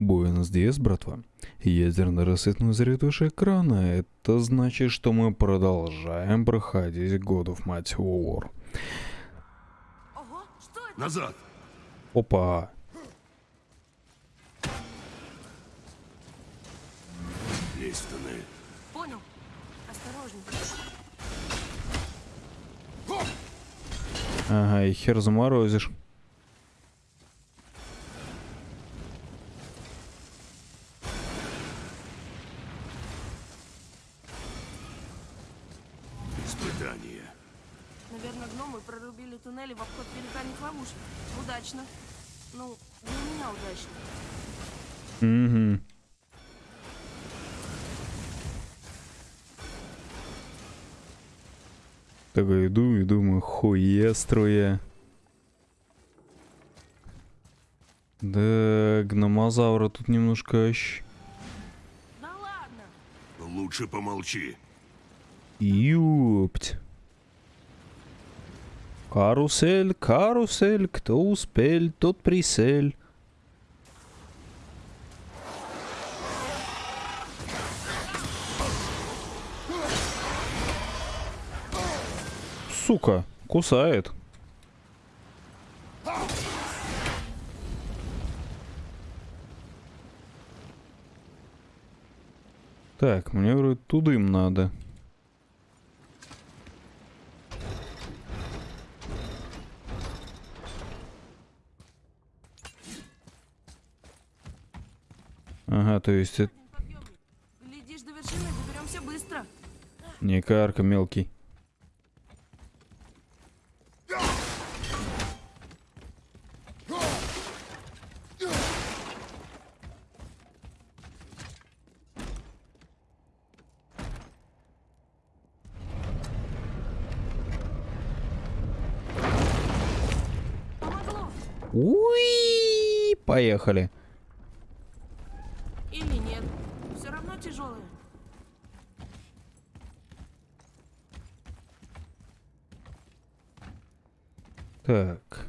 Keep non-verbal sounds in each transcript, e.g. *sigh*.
Буэнос Диас, братва. Ядерный рассветной заряд выше экрана. Это значит, что мы продолжаем проходить God of War. Что это? Назад! Опа. Лезь в туннель. Понял. Осторожней. Ага, и хер заморозишь. Удачно. Ну, для меня удачно. Угу. Так иду и думаю, хуеструя. Да, гномозавра тут немножко ощ... Да ладно. Лучше помолчи. Юпть. Карусель, карусель, кто успел, тот присель. Сука, кусает. Так, мне вроде тудым надо. Ага, то есть это. Глядишь, до вершины доберемся быстро. не карка мелкий. Уи, поехали. Или нет. Все равно тяжелое. Так.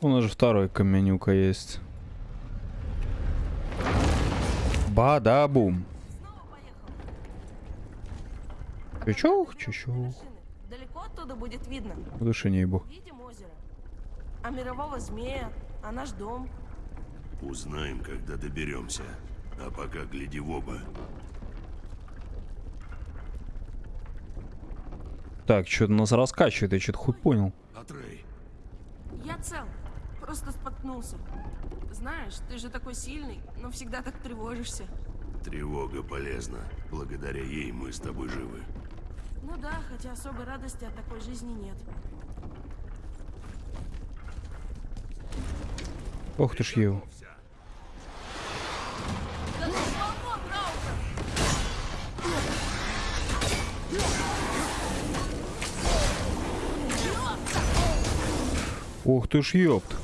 У нас же второй каменюка есть. Бада-бум. Снова поехал. Чучух, чучух. Далеко оттуда будет видно. В душе не ебу. Видим озеро. А мирового змея, а наш дом. Узнаем, когда доберемся. А пока гляди в оба. Так, что-то нас раскачивает, я что-то хуй понял. Атрей, Я цел. Просто споткнулся. Знаешь, ты же такой сильный, но всегда так тревожишься. тревога полезна. Благодаря ей мы с тобой живы. Ну да, хотя особой радости от такой жизни нет. Ох ты ж ел. Ох ты ж ёпт.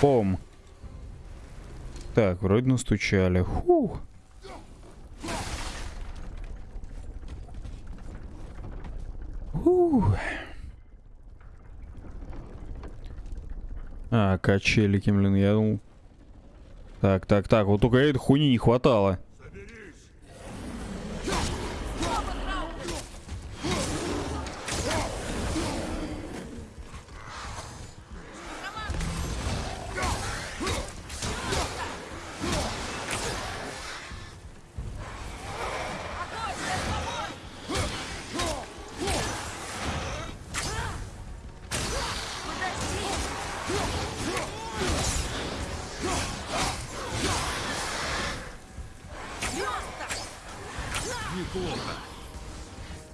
Пом. Так, вроде настучали. Хух. Ух. А, качелики, блин, я думал. Так, так, так, вот только этой хуйни не хватало.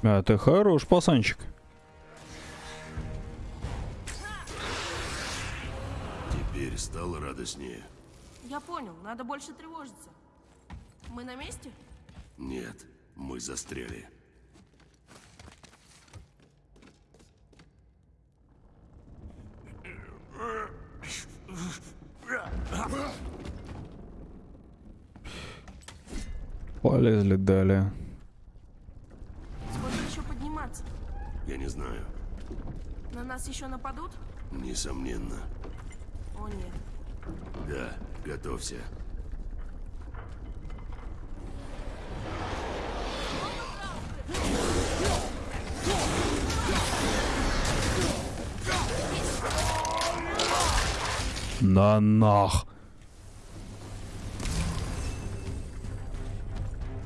А, ты хорош, пацанчик. Теперь стало радостнее. Я понял, надо больше тревожиться. Мы на месте? Нет, мы застряли. Полезли далее. Не знаю. На нас еще нападут? Несомненно. О нет. Да, готовься. На нах.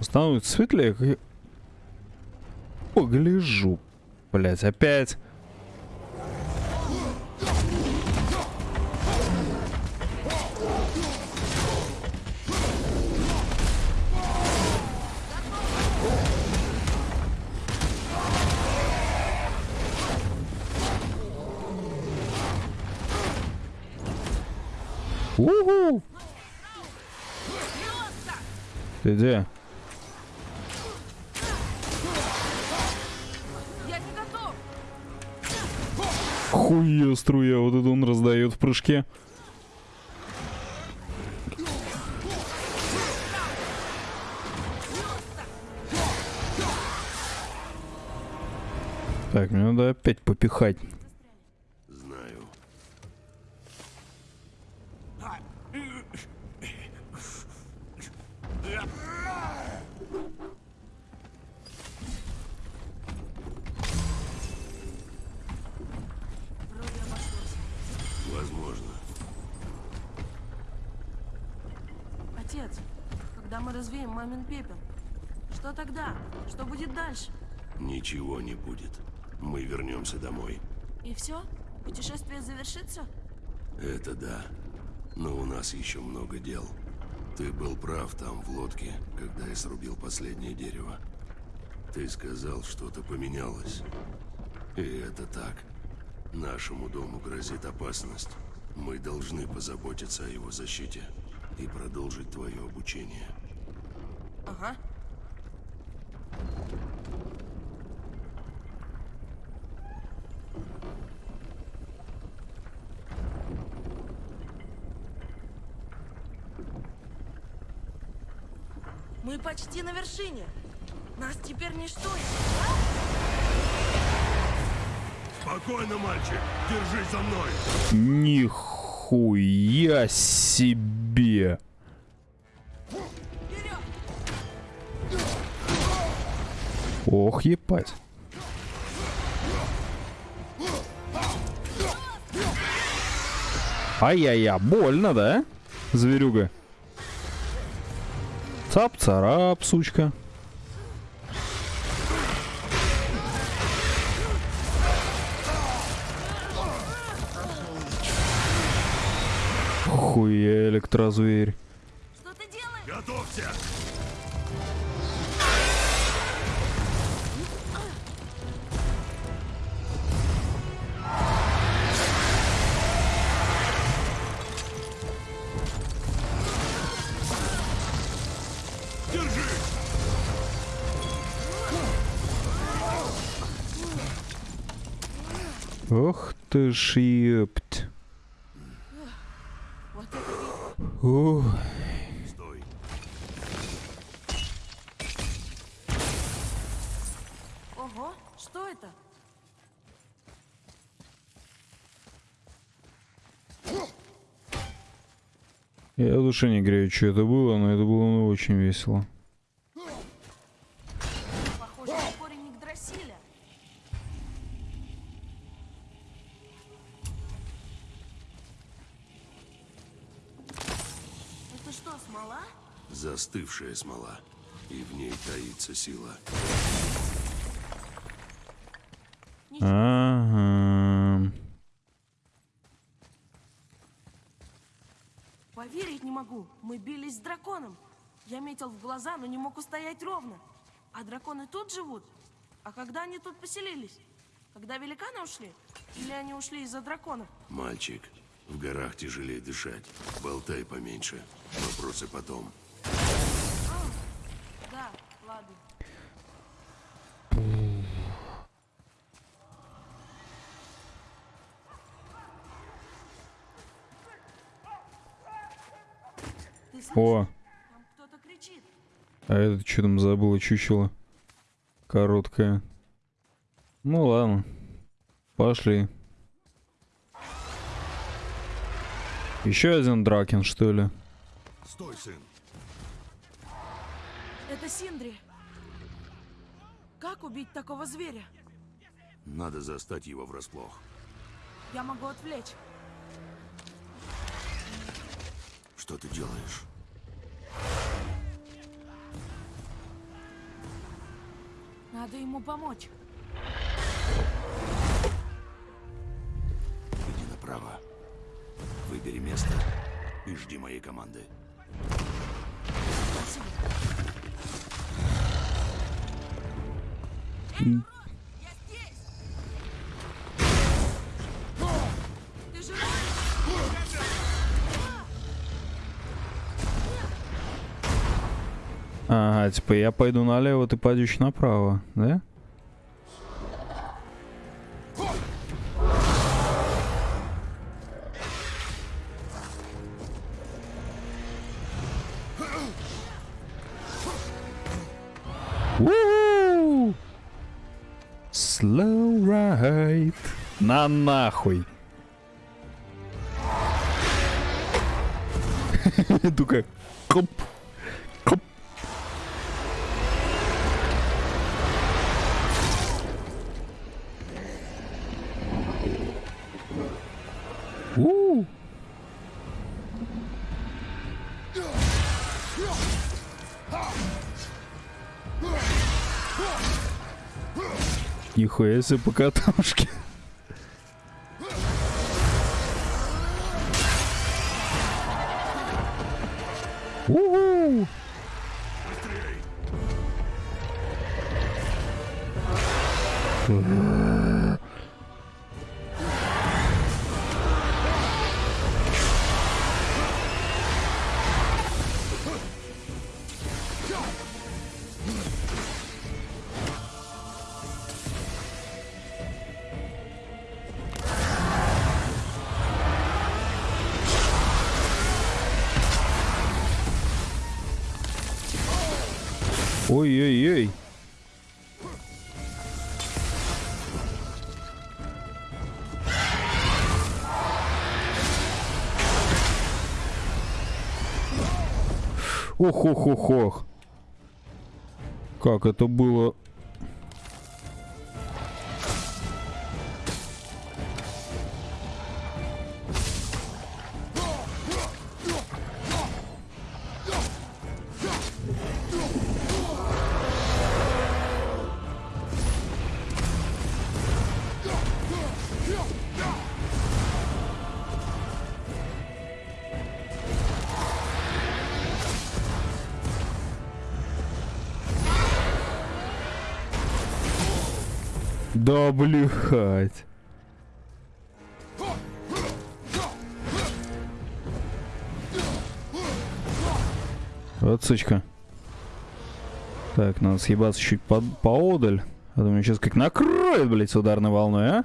Становится светлее, как я погляжу. Блять, опять. Уху! Ты где? Хуя струя, вот это он раздает в прыжке. Так, мне надо опять попихать. Знаю. Вроде обошлось. Возможно. Отец, когда мы развеем мамин пепел, что тогда? Дальше? Ничего не будет. Мы вернемся домой. И все? Путешествие завершится? Это да. Но у нас еще много дел. Ты был прав там, в лодке, когда я срубил последнее дерево. Ты сказал, что-то поменялось. И это так. Нашему дому грозит опасность. Мы должны позаботиться о его защите и продолжить твое обучение. Ага. Почти на вершине. Нас теперь ничто. Спокойно, мальчик. Держись за мной. Нихуя себе. Ох, епать. Ай-яй-я, больно, да? Зверюга. Цап-царап, сучка. Хуя электрозверь. Что ты делаешь? Готовься. Ох ты ж епть. Ух. Ого, что это? Я в душе не грею, что это было, но это было ну, очень весело. Застывшая смола. И в ней таится сила. Ага. Поверить не могу. Мы бились с драконом. Я метил в глаза, но не мог устоять ровно. А драконы тут живут? А когда они тут поселились? Когда великаны ушли? Или они ушли из-за драконов? Мальчик, в горах тяжелее дышать. Болтай поменьше. Вопросы потом. О, Там кто-то кричит. А это что там забыло чучело? Короткое. Ну ладно. Пошли. Еще один Дракен, что ли? Стой, сын. Это Синдри. Как убить такого зверя? Надо застать его врасплох. Я могу отвлечь. Что ты делаешь? Надо ему помочь. Иди направо. Выбери место и жди моей команды. Спасибо. Ага, типа я пойду налево, ты пойдешь направо, да? Slow ride. На нахуй. *laughs* Только коп, Нихуя себе по катушке. У-у. Ой-ой-ой. Ох-ох-ох-ох. Как это было... Да блюхать. Вот сучка. Так, надо съебаться чуть по поодаль. А то меня сейчас как накроет, блядь, с ударной волной, а?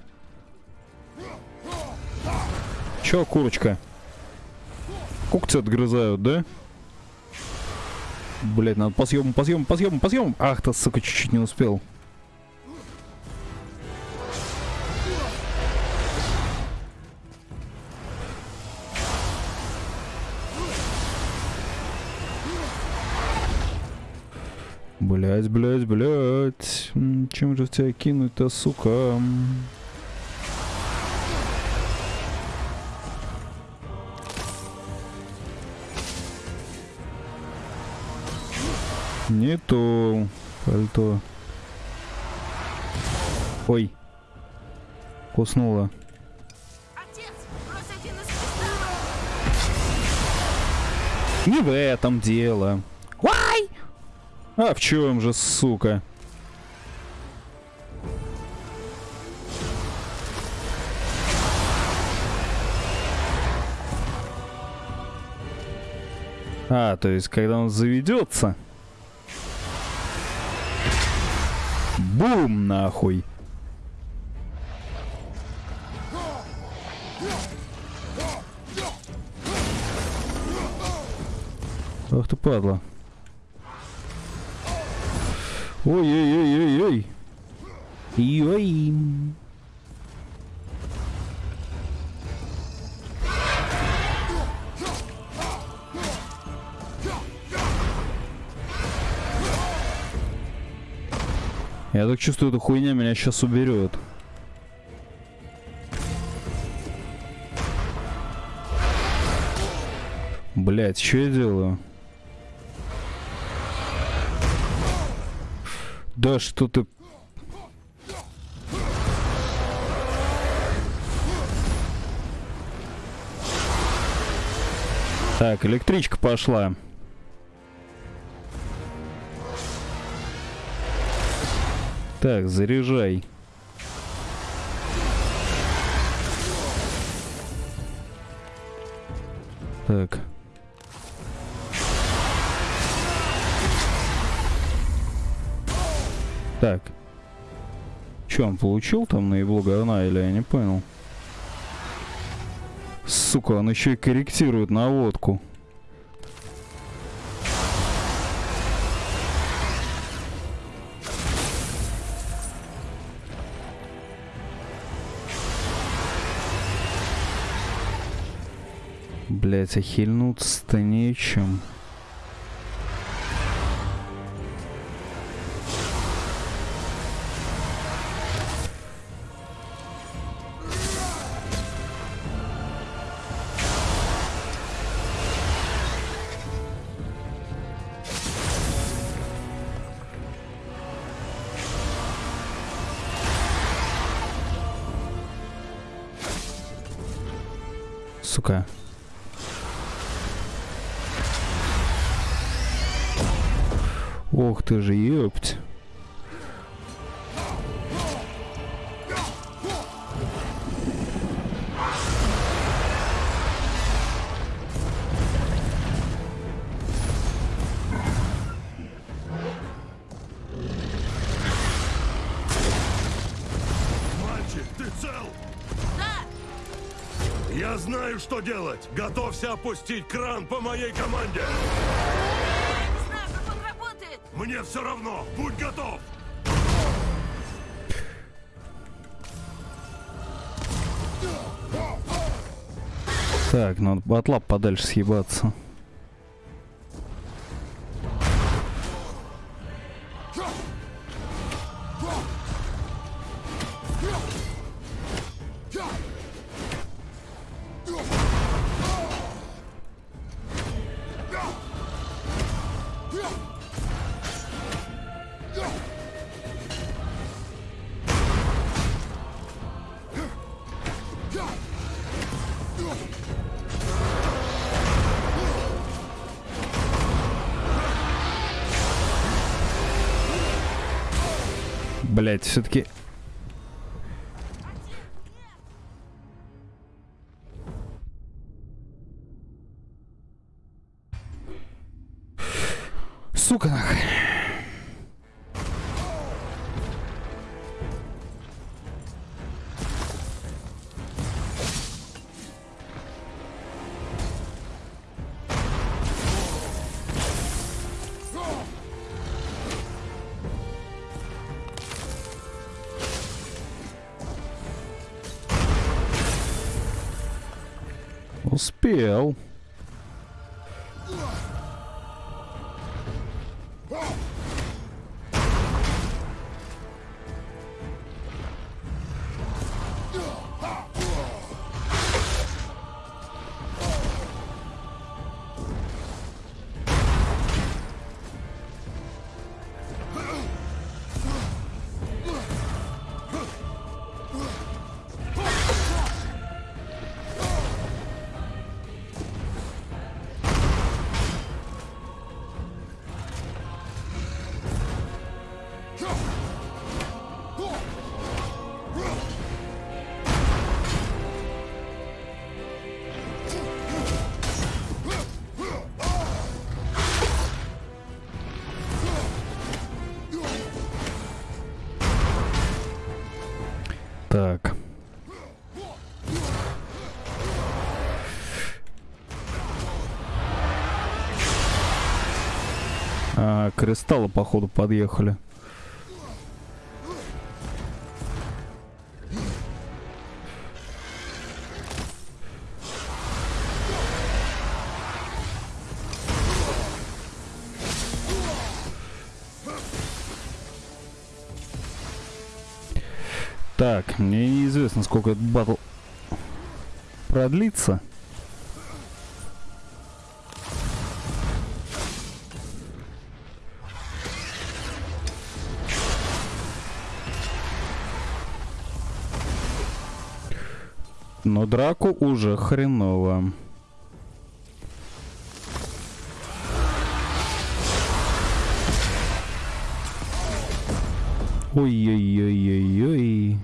Чё, курочка? Когти отгрызают, да? Блять, надо по съемам, по съемам, по съемам, по съемам. Ах ты, сука, чуть-чуть не успел. Блять, блять, блять. Чем же в тебя кинуть-то, сука? Не то пальто. Ой. Куснула. Не в этом дело. А в чем же, сука? А, то есть, когда он заведется... Бум, нахуй. Ах ты падла. Ой-ой-ой-ой-ой. Ой. Я так чувствую, эта хуйня меня сейчас уберет. Блять, что я делаю? Да что ты... Так, электричка пошла. Так, заряжай. Так. Так. Че, он получил там на его говна или я не понял? Сука, он еще и корректирует наводку. Блять, охильнуться-то нечем. Ты же, ёпть. Я знаю, что делать. Готовься опустить кран по моей команде. Мне все равно. Будь готов. Так, надо от лап подальше съебаться. Блять, все-таки... Успел. Так. А, кристаллы, походу, подъехали. Так, мне неизвестно, сколько этот батл продлится. Но драку уже хреново. Ой-ой-ой-ой-ой.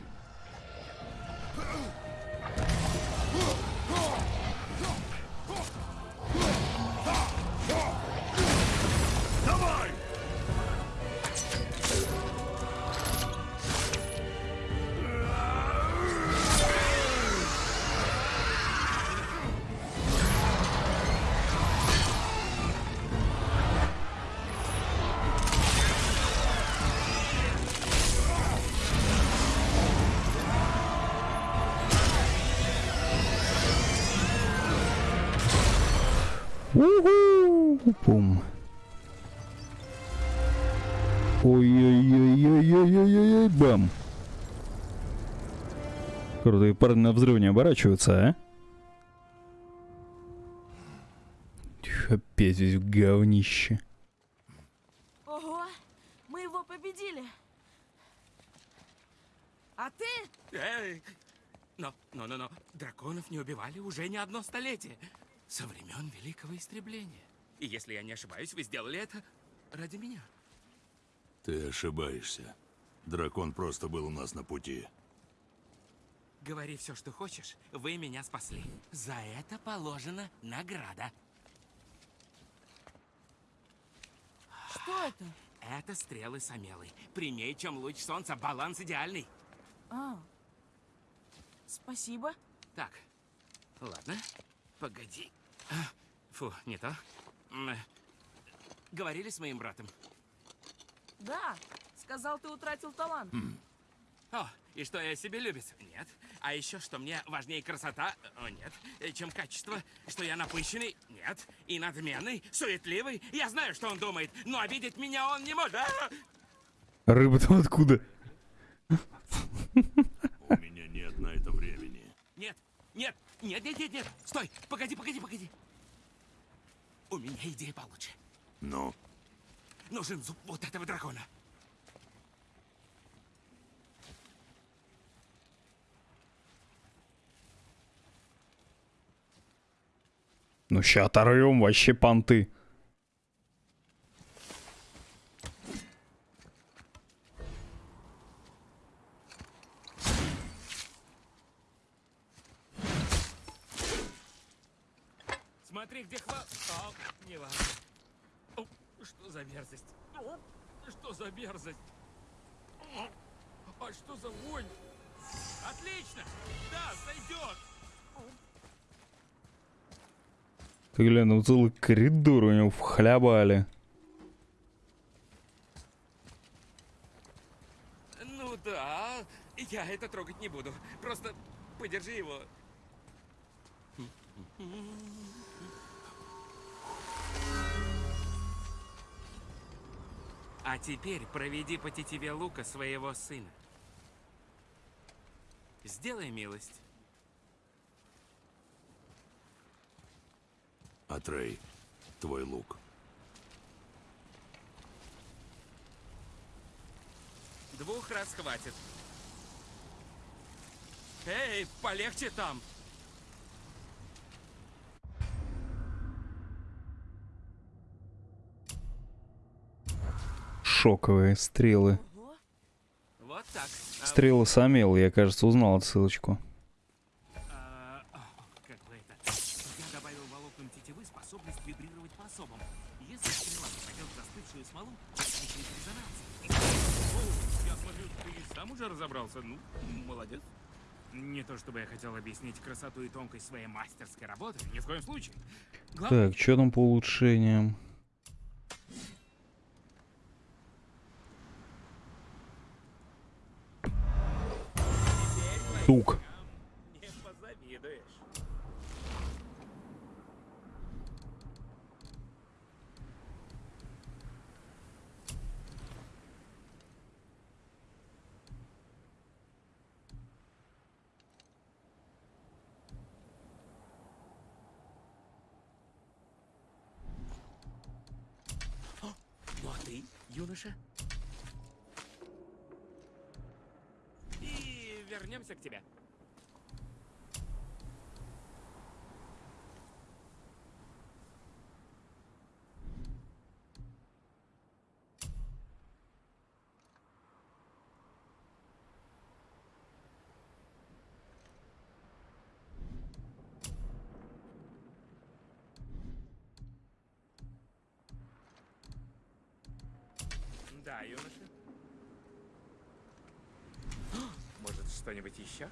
Пум. Ой-ой-ой-ой-ой-ой-ой-ой, бам. Крутые парни на взрыв не оборачиваются, а? Опять здесь говнище. Ого, мы его победили. А ты? Эй! Но, но, но, но, драконов не убивали уже не одно столетие. Со времен Великого Истребления. И если я не ошибаюсь, вы сделали это ради меня. Ты ошибаешься. Дракон просто был у нас на пути. Говори все, что хочешь, вы меня спасли. За это положена награда. Что это? Это стрелы Самелы. Прямей, чем луч солнца, баланс идеальный. А, спасибо. Так, ладно, погоди. А, Фу, не то. Э, Говорили с моим братом. Да, сказал, ты утратил талант. О, и что я себе любец? Нет. А еще, что мне важнее красота? О, нет. Э, Чем качество? Что я напыщенный? Нет. И надменный? Суетливый? Я знаю, что он думает, но обидеть меня он не может. А! Рыба-то откуда? У меня нет на это времени. Нет, нет, нет, нет, нет, нет. Стой, погоди, погоди, погоди. У меня идея получше. Ну, Нужен зуб вот этого дракона. Ну ща оторвем вообще понты. Целый коридор у него вхлябали. Ну да, я это трогать не буду. Просто подержи его. А теперь проведи по тетиве лука своего сына. Сделай милость. Атрей, твой лук. Двух раз хватит. Эй, полегче там. Шоковые стрелы. Вот так. Стрелы Самел, я, кажется, узнал отсылочку. Разобрался. Ну, молодец. Не то чтобы я хотел объяснить красоту и тонкость своей мастерской работы, ни в коем случае. Главное, Так, что там по улучшениям? Тук. не позавидуешь. юноша. И вернемся к тебе. Да, юноша. Может, что-нибудь еще?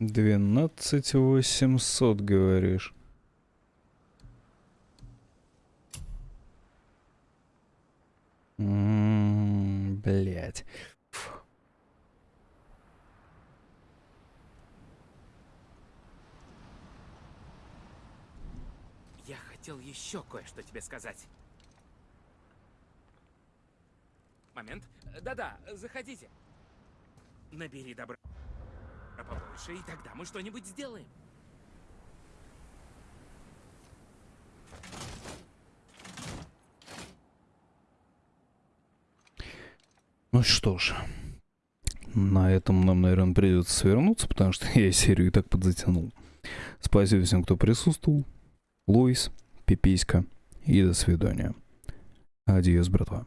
Двенадцать восемьсот, говоришь. Блять. Я хотел еще кое-что тебе сказать. Момент. Да-да, заходите. Набери добра побольше, и тогда мы что-нибудь сделаем. Ну что ж, на этом нам, наверное, придется свернуться, потому что *laughs* я серию и так подзатянул. Спасибо всем, кто присутствовал. Луис, Пиписька и до свидания. Адьос, братва.